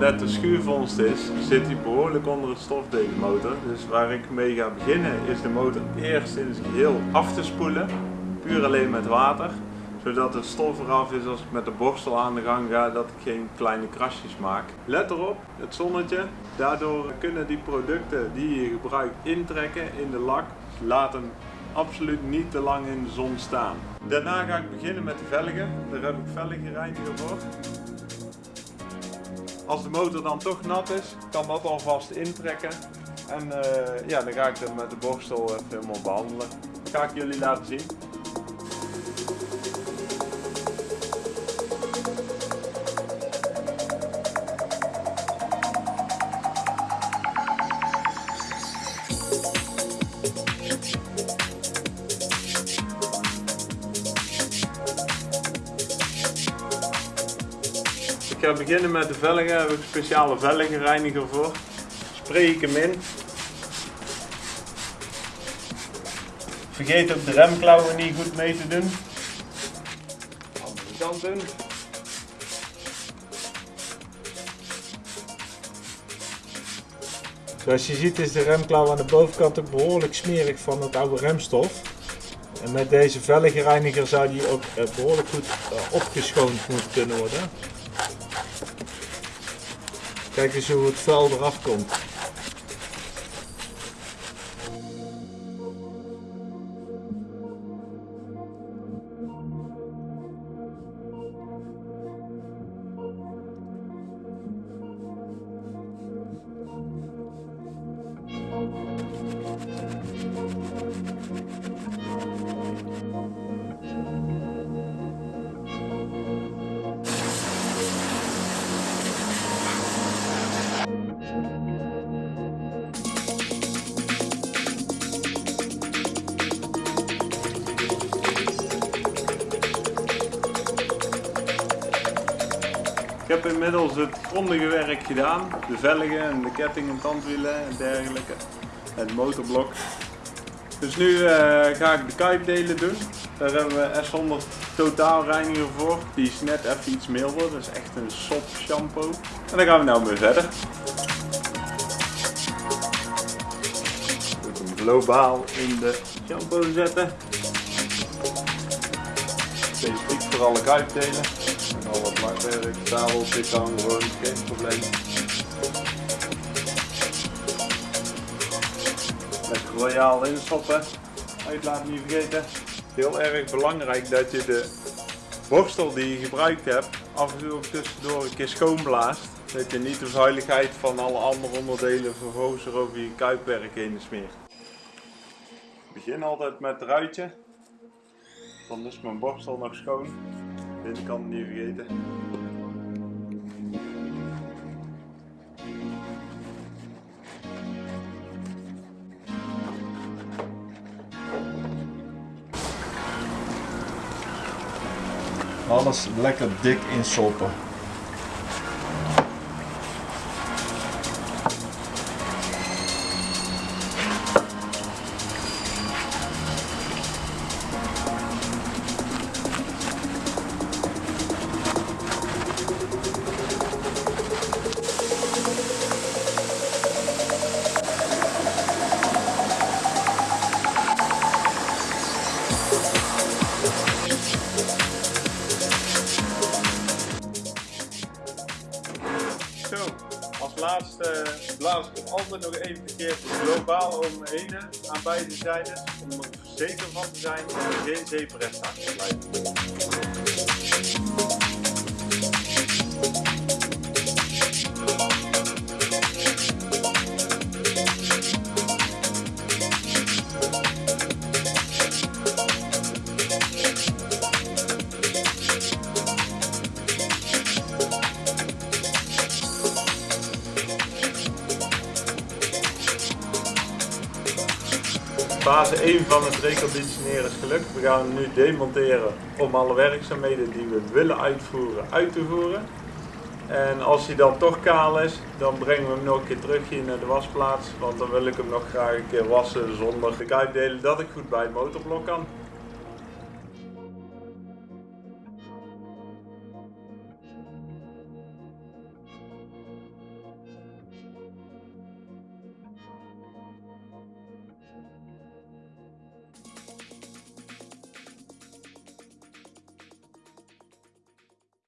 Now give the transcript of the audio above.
net de schuurvondst is, zit hij behoorlijk onder het stof deze motor. Dus waar ik mee ga beginnen is de motor eerst in zijn geheel af te spoelen. Puur alleen met water. Zodat het stof eraf is als ik met de borstel aan de gang ga, dat ik geen kleine krasjes maak. Let erop, het zonnetje. Daardoor kunnen die producten die je gebruikt intrekken in de lak. Laat hem absoluut niet te lang in de zon staan. Daarna ga ik beginnen met de velgen. Daar heb ik velgenreiniger voor. Als de motor dan toch nat is, kan dat alvast intrekken. En uh, ja, dan ga ik hem met de borstel even helemaal behandelen. Dat ga ik jullie laten zien. Ga beginnen met de velgen. Daar heb ik een speciale velgenreiniger voor. Spray ik hem in. Vergeet ook de remklauwen niet goed mee te doen. Zoals je ziet is de remklauw aan de bovenkant ook behoorlijk smerig van het oude remstof. En met deze velgenreiniger zou die ook eh, behoorlijk goed eh, opgeschoond moeten kunnen worden. Kijk eens hoe het vuil eraf komt. Heb inmiddels het grondige werk gedaan. De velgen en de kettingen, tandwielen en dergelijke. En het motorblok. Dus nu eh, ga ik de kuipdelen doen. Daar hebben we S100 totaalreiniger voor. Die is net even iets milder. Dat is echt een sop shampoo. En dan gaan we nou weer verder. Ik hem globaal in de shampoo zetten. Specifiek voor alle kuipdelen. En al wat lakwerk, tafel zit gewoon geen probleem. Lekker royaal instoppen. Uitlaat niet vergeten. Heel erg belangrijk dat je de borstel die je gebruikt hebt af en toe ook tussendoor een keer schoonblaast. Dat je niet de vuiligheid van alle andere onderdelen vervolgens er over je kuipwerk heen smeert. Ik begin altijd met het ruitje. Dan is mijn borstel nog schoon. Binnenkant niet vergeten. Alles lekker dik insoppen. Laatste blaas ik hem altijd nog even keer globaal om me aan beide zijdes. Om er zeker van te zijn dat er geen achter blijft. Fase 1 van het reconditioneren is gelukt. We gaan hem nu demonteren om alle werkzaamheden die we willen uitvoeren, uit te voeren. En als hij dan toch kaal is, dan brengen we hem nog een keer terug hier naar de wasplaats. Want dan wil ik hem nog graag een keer wassen zonder de kuitdelen dat ik goed bij het motorblok kan.